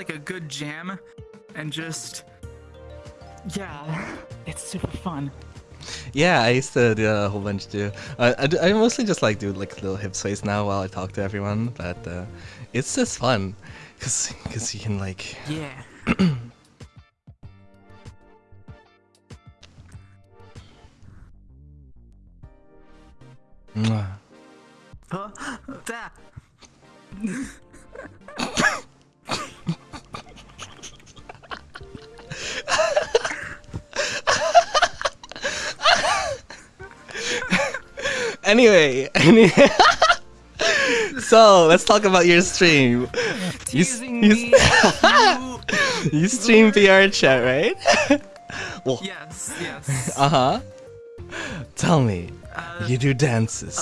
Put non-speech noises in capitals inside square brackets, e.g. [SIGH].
like a good jam, and just yeah, it's super fun. Yeah, I used to do a whole bunch too. Uh, I, I mostly just like do like little hip sways now while I talk to everyone, but uh, it's just fun, cause, cause you can like Yeah. [CLEARS THROAT] mwah. [LAUGHS] Anyway, [LAUGHS] any- so let's talk about your stream. You, you, [LAUGHS] you stream VRChat, right? [LAUGHS] well, yes, yes. uh huh. Tell me, Uh, you do dances.